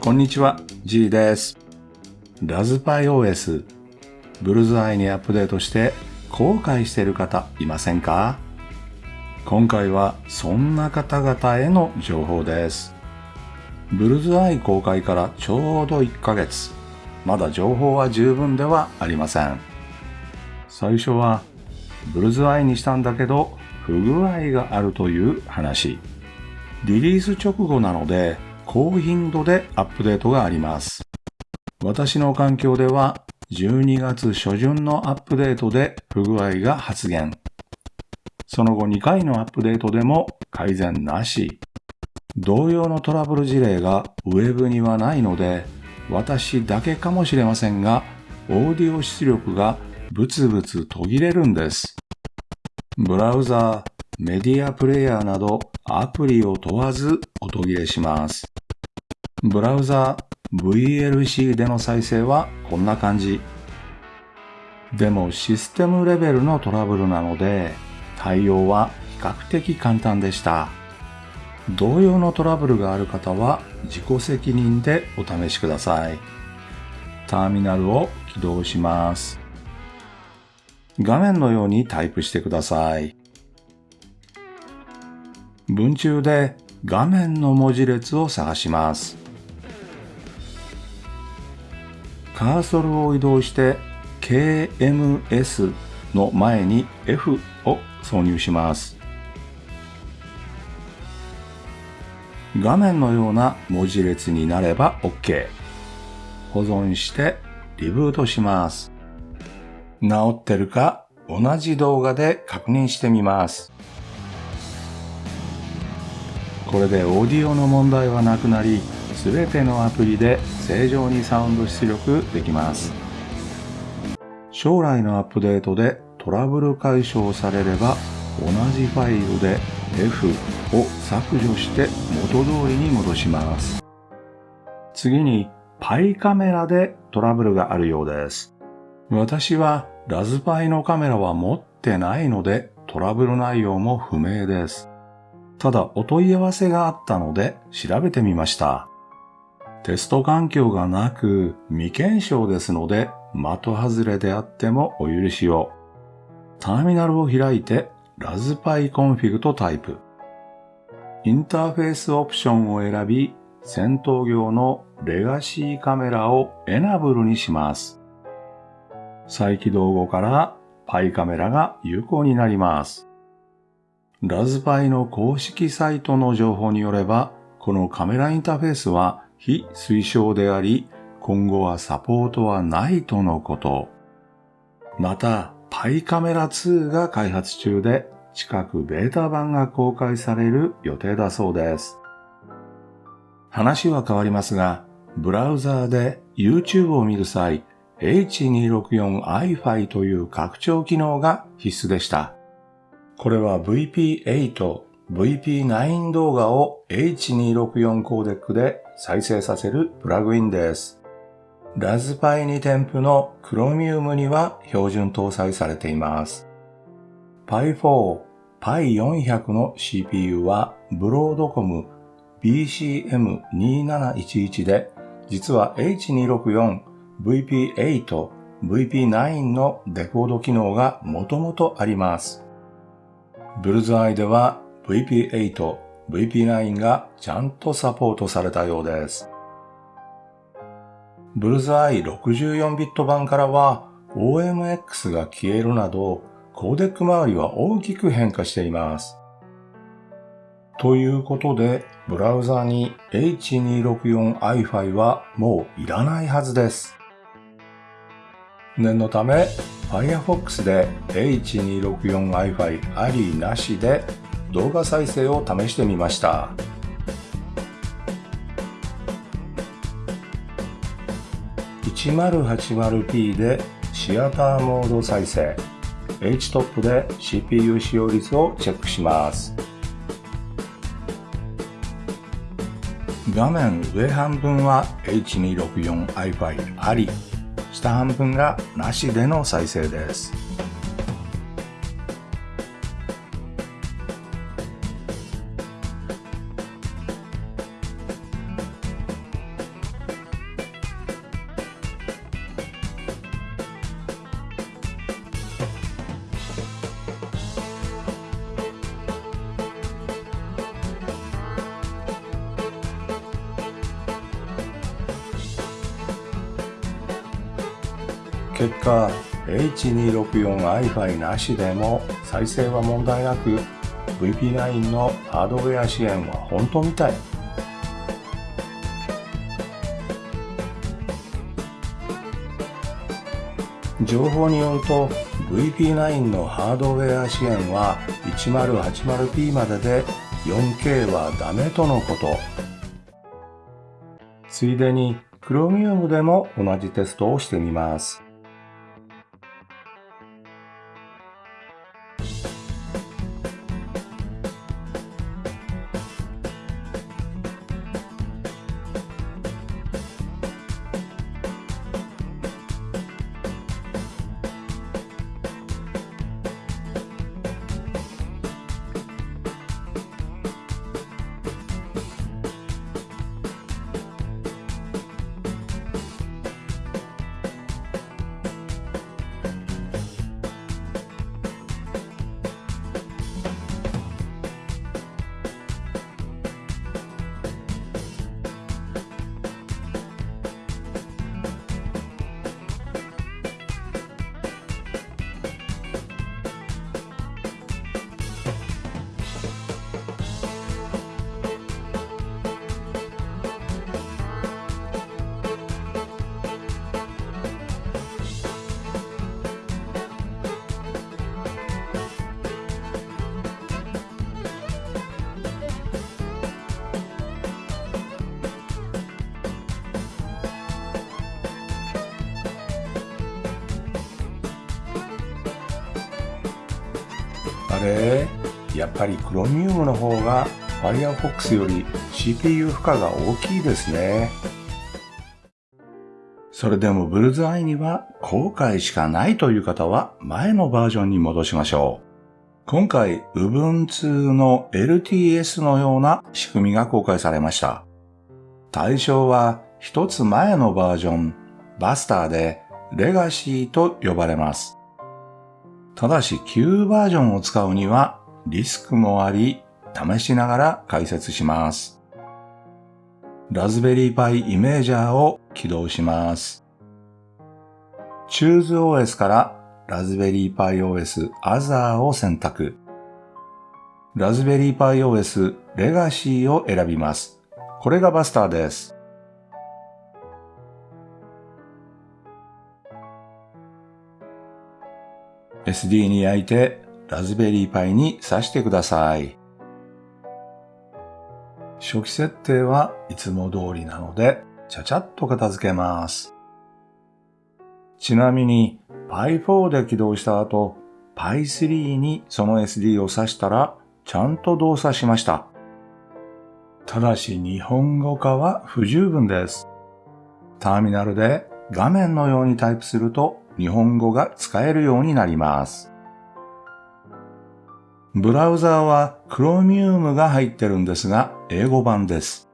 こんにちは、G です。ラズパイ OS、ブルズアイにアップデートして後悔している方いませんか？今回はそんな方々への情報です。ブルズアイ公開からちょうど1ヶ月。まだ情報は十分ではありません。最初は、ブルズアイにしたんだけど、不具合があるという話。リリース直後なので、高頻度でアップデートがあります。私の環境では、12月初旬のアップデートで不具合が発現。その後2回のアップデートでも改善なし。同様のトラブル事例がウェブにはないので、私だけかもしれませんが、オーディオ出力がブツブツ途切れるんです。ブラウザー、メディアプレイヤーなどアプリを問わず音切れします。ブラウザ、VLC での再生はこんな感じ。でもシステムレベルのトラブルなので、対応は比較的簡単でした。同様のトラブルがある方は自己責任でお試しください。ターミナルを起動します。画面のようにタイプしてください。文中で画面の文字列を探します。カーソルを移動して KMS の前に F を挿入します。画面のような文字列になれば OK。保存してリブートします。治ってるか同じ動画で確認してみます。これでオーディオの問題はなくなり、すべてのアプリで正常にサウンド出力できます。将来のアップデートでトラブル解消されれば、同じファイルで F を削除して元通りに戻します。次に、パイカメラでトラブルがあるようです。私はラズパイのカメラは持ってないのでトラブル内容も不明です。ただお問い合わせがあったので調べてみました。テスト環境がなく未検証ですので的外れであってもお許しを。ターミナルを開いてraspi-config とタイプ。インターフェースオプションを選び、戦闘用のレガシーカメラを enable にします。再起動後からパイカメラが有効になります。ラズパイの公式サイトの情報によれば、このカメラインターフェースは非推奨であり、今後はサポートはないとのこと。また、パイカメラ2が開発中で、近くベータ版が公開される予定だそうです。話は変わりますが、ブラウザーで YouTube を見る際、H264iFi という拡張機能が必須でした。これは VP8、VP9 動画を H264 コーデックで再生させるプラグインです。ラズパイ2添付の Chromium には標準搭載されています。Pi4、Pi400 の CPU はブロードコム BCM2711 で、実は H264、VP8、VP9 のデコード機能がもともとあります。ブルズアイでは VP8、VP9 がちゃんとサポートされたようです。ブルズアイ64ビット版からは OMX が消えるなどコーデック周りは大きく変化しています。ということで、ブラウザに H264iFi はもういらないはずです。念のため、Firefox で H264iFi ありなしで動画再生を試してみました。1080p でシアターモード再生。HTOP で CPU 使用率をチェックします。画面上半分は H264iFi あり、下半分がなしでの再生です。結果、H264i5 なしでも再生は問題なく VP9 のハードウェア支援は本当みたい。情報によると VP9 のハードウェア支援は 1080p までで 4K はダメとのこと。ついでに Chromium でも同じテストをしてみます。れやっぱり Chromium の方が Firefox より CPU 負荷が大きいですね。それでもブルズアイには後悔しかないという方は前のバージョンに戻しましょう。今回 Ubuntu の LTS のような仕組みが公開されました。対象は一つ前のバージョン、バスターでレガシーと呼ばれます。ただし旧バージョンを使うにはリスクもあり、試しながら解説します。ラズベリーパイイメージャーを起動します。Choose OS からラズベリーパイ OS Other を選択。ラズベリーパイ OS Legacy を選びます。これがバスターです。SD に焼いてラズベリーパイに挿してください。初期設定はいつも通りなので、ちゃちゃっと片付けます。ちなみに Pi4 で起動した後、Pi3 にその SD を挿したら、ちゃんと動作しました。ただし日本語化は不十分です。ターミナルで画面のようにタイプすると日本語が使えるようになります。ブラウザーは Chromium が入ってるんですが、英語版です。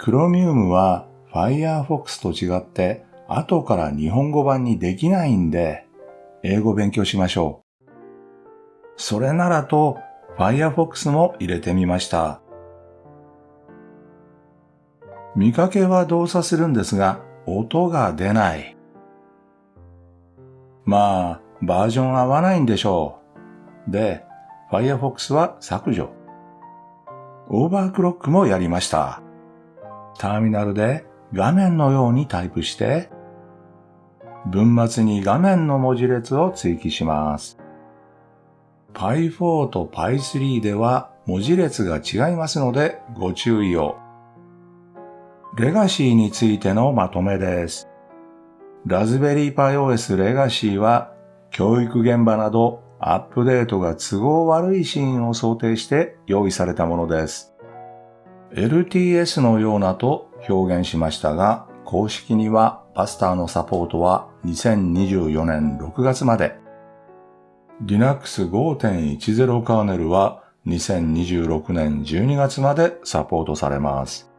Chromium は Firefox と違って後から日本語版にできないんで、英語勉強しましょう。それならと Firefox も入れてみました。見かけは動作するんですが、音が出ない。まあ、バージョン合わないんでしょう。で、Firefox は削除。オーバークロックもやりました。ターミナルで画面のようにタイプして、文末に画面の文字列を追記します。Py4 と Py3 では文字列が違いますのでご注意を。レガシーについてのまとめです。ラズベリーパイ OS レガシーは教育現場などアップデートが都合悪いシーンを想定して用意されたものです。LTS のようなと表現しましたが、公式にはバスターのサポートは2024年6月まで。Linux 5.10カーネルは2026年12月までサポートされます。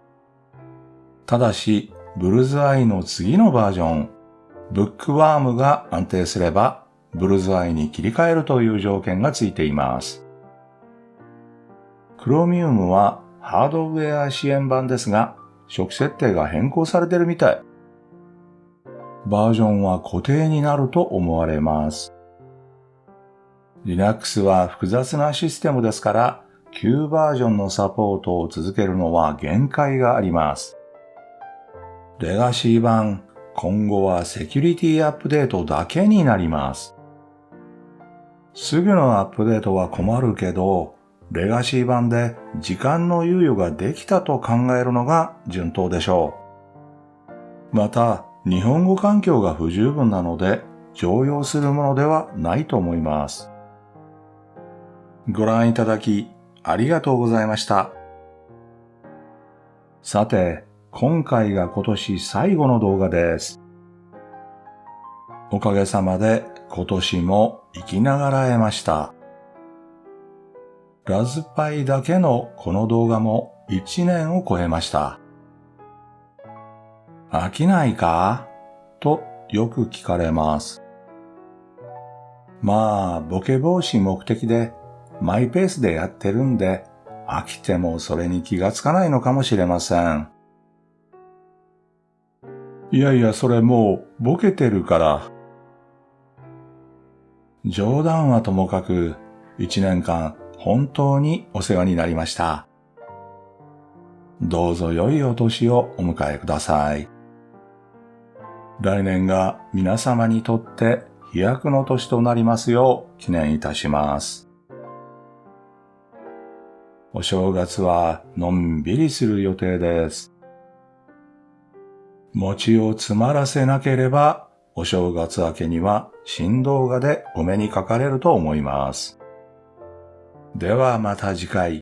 ただし、ブルズアイの次のバージョンブックワームが安定すれば、ブルズアイに切り替えるという条件がついています。クロミウムはハードウェア支援版ですが、初期設定が変更されてるみたい。バージョンは固定になると思われます。Linux は複雑なシステムですから、旧バージョンのサポートを続けるのは限界があります。レガシー版、今後はセキュリティアップデートだけになります。すぐのアップデートは困るけど、レガシー版で時間の猶予ができたと考えるのが順当でしょう。また、日本語環境が不十分なので、常用するものではないと思います。ご覧いただき、ありがとうございました。さて、今回が今年最後の動画です。おかげさまで今年も生きながらえました。ラズパイだけのこの動画も1年を超えました。飽きないか？とよく聞かれます。まあ、ボケ防止目的でマイペースでやってるんで、飽きてもそれに気がつかないのかもしれません。いやいや、それもうボケてるから。冗談はともかく、一年間本当にお世話になりました。どうぞ良いお年をお迎えください。来年が皆様にとって飛躍の年となりますよう記念いたします。お正月はのんびりする予定です。餅を詰まらせなければ、お正月明けには新動画でお目にかかれると思います。ではまた次回。